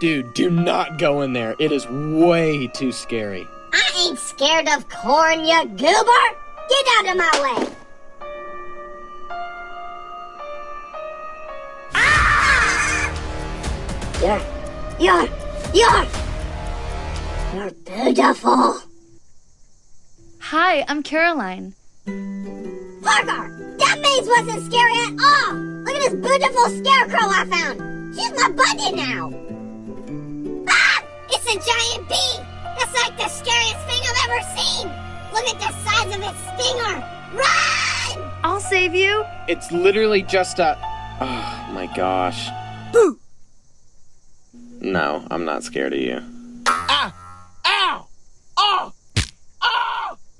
Dude, do not go in there. It is way too scary. I ain't scared of corn, you goober! Get out of my way! Ah! You're, you're, you're, you're beautiful. Hi, I'm Caroline. Parker, that maze wasn't scary at all. Look at this beautiful scarecrow I found. She's my buddy now. A giant bee. That's like the scariest thing I've ever seen. Look at the size of its stinger. Run! I'll save you. It's literally just a. Oh my gosh. Boo! No, I'm not scared of you.